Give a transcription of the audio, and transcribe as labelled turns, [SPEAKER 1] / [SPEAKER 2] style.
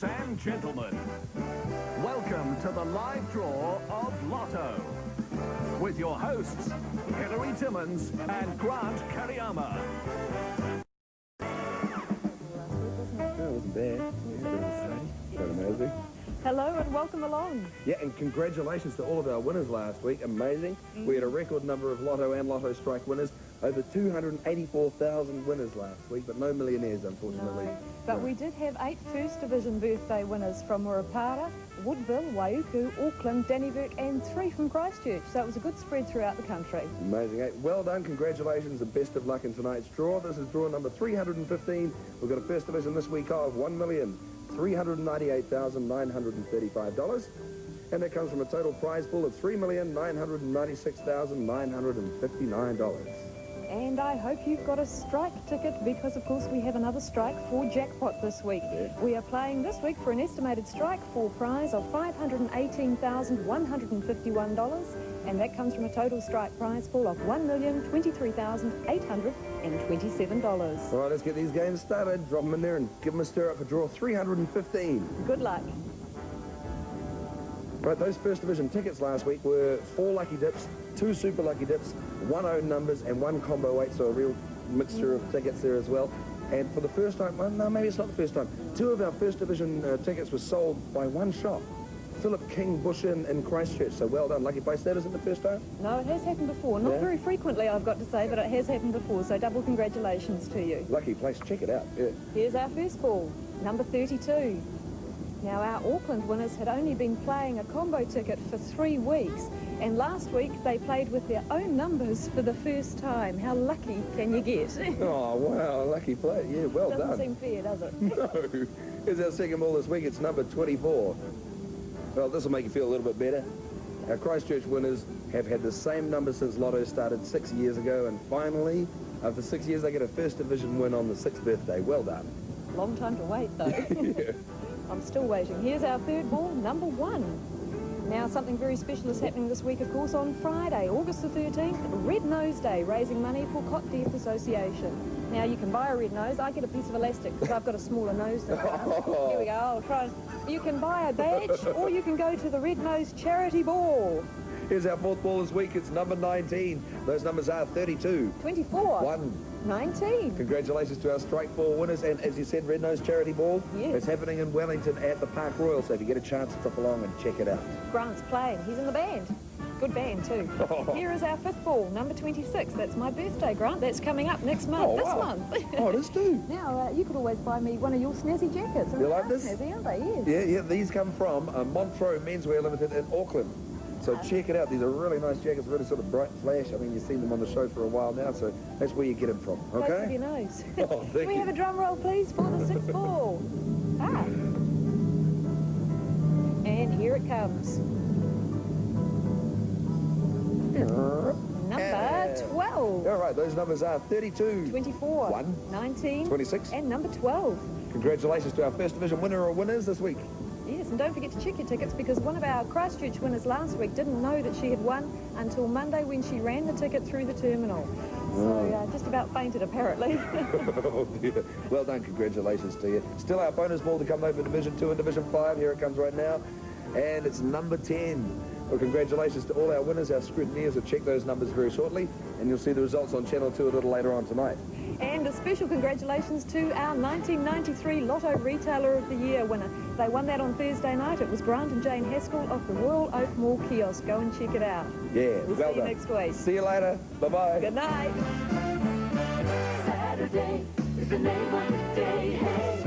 [SPEAKER 1] Ladies and gentlemen, welcome to the live draw of Lotto. With your hosts, Hilary Timmins and Grant Kereama.
[SPEAKER 2] That wasn't bad. That was amazing.
[SPEAKER 3] Hello and welcome along.
[SPEAKER 2] Yeah, and congratulations to all of our winners last week. Amazing. We had a record number of Lotto and Lotto Strike winners. Over 284,000 winners last week, but no millionaires, unfortunately.
[SPEAKER 3] No, but
[SPEAKER 2] No.
[SPEAKER 3] we did have eight First Division birthday winners from Murupara, Woodville, Waiuku, Auckland, Dannevirke and three from Christchurch. So it was a good spread throughout the country.
[SPEAKER 2] Amazing, eh? Well done, congratulations, and best of luck in tonight's draw. This is draw number 315. We've got a first division this week of $1,398,935. And that comes from a total prize pool of $3,996,959.
[SPEAKER 3] And I hope you've got a strike ticket because, of course, we have another strike for jackpot this week.
[SPEAKER 2] Yeah.
[SPEAKER 3] We are playing this week for an estimated strike for prize of $518,151, and that comes from a total strike prize pool of $1,023,827.
[SPEAKER 2] All right, let's get these games started. Drop them in there and give them a stir up for draw 315.
[SPEAKER 3] Good luck.
[SPEAKER 2] Right, those first division tickets last week were four lucky dips, two super lucky dips, one own numbers, and one combo eight, so a real mixture of tickets there as well. And for the first time, well, no, maybe it's not the first time, two of our first division uh, tickets were sold by one shop. Philip King Bush Inn in Christchurch, so well done. Lucky place that isn't the first time?
[SPEAKER 3] No, it has happened before. Not
[SPEAKER 2] Yeah?
[SPEAKER 3] very frequently, I've got to say, but it has happened before, so double congratulations to you.
[SPEAKER 2] Lucky place, check it out. Yeah.
[SPEAKER 3] Here's our first ball, number 32. Now, our Auckland winners had only been playing a combo ticket for three weeks, and last week they played with their own numbers for the first time. How lucky can you get?
[SPEAKER 2] Oh, wow, lucky play. Yeah, well
[SPEAKER 3] Doesn't
[SPEAKER 2] done.
[SPEAKER 3] seem fair, does it?
[SPEAKER 2] No. Here's our second ball this week. It's number 24. Well, this will make you feel a little bit better. Our Christchurch winners have had the same number since Lotto started six years ago, and finally, after six years, they get a first division win on the sixth birthday. Well done.
[SPEAKER 3] Long time to wait, though. I'm still waiting. Here's our third ball, number one. Now, something very special is happening this week, of course, on Friday, August the 13th, Red Nose Day, raising money for Cot Death Association. Now, you can buy a red nose. I get a piece of elastic because I've got a smaller nose than Grant. Here we go. I'll try. You can buy a badge or you can go to the Red Nose Charity Ball.
[SPEAKER 2] Here's our fourth ball this week. It's number 19. Those numbers are 32.
[SPEAKER 3] 24.
[SPEAKER 2] 1.
[SPEAKER 3] 19.
[SPEAKER 2] Congratulations to our Strike Ball winners. And as you said, Red Nose Charity Ball.
[SPEAKER 3] Yes.
[SPEAKER 2] It's happening in Wellington at the Park Royal. So if you get a chance, drop along and check it out.
[SPEAKER 3] Grant's playing. He's in the band. Good band, too. Here is our fifth ball, number 26. That's my birthday, Grant. That's coming up next month.
[SPEAKER 2] Oh,
[SPEAKER 3] this
[SPEAKER 2] wow.
[SPEAKER 3] month.
[SPEAKER 2] Oh, it is too.
[SPEAKER 3] Now, uh, you could always buy me one of your snazzy jackets.
[SPEAKER 2] You like this?
[SPEAKER 3] Snazzy, aren't they? Yes.
[SPEAKER 2] Yeah, yeah, these come from uh, Montreux Menswear Limited in Auckland. So check it out. These are really nice jackets, really sort of bright flash. I mean, you've seen them on the show for a while now, so that's where you get them from, okay?
[SPEAKER 3] your nose.
[SPEAKER 2] Oh,
[SPEAKER 3] Can we
[SPEAKER 2] you.
[SPEAKER 3] have a drum roll, please, for the sixth ball? Ah. And here it comes. Number 12.
[SPEAKER 2] All right, those numbers are 32.
[SPEAKER 3] 24.
[SPEAKER 2] One.
[SPEAKER 3] 19.
[SPEAKER 2] 26.
[SPEAKER 3] And number 12.
[SPEAKER 2] Congratulations to our First Division winner or winners this week.
[SPEAKER 3] Yes, and don't forget to check your tickets because one of our Christchurch winners last week didn't know that she had won until Monday when she ran the ticket through the terminal. So uh, just about fainted apparently.
[SPEAKER 2] oh dear. Well done, congratulations to you. Still our bonus ball to come over Division 2 and Division 5. Here it comes right now. And it's number 10. Well, congratulations to all our winners. Our scrutineers will check those numbers very shortly. And you'll see the results on Channel 2 a little later on tonight.
[SPEAKER 3] And a special congratulations to our 1993 Lotto Retailer of the Year winner. They won that on Thursday night. It was Grant and Jane Haskell of the Royal Oak Mall kiosk. Go and check it out.
[SPEAKER 2] Yeah,
[SPEAKER 3] We'll
[SPEAKER 2] well
[SPEAKER 3] see you
[SPEAKER 2] done.
[SPEAKER 3] next week.
[SPEAKER 2] See you later. Bye-bye.
[SPEAKER 3] Good night.
[SPEAKER 4] Saturday is the name of the day. Hey.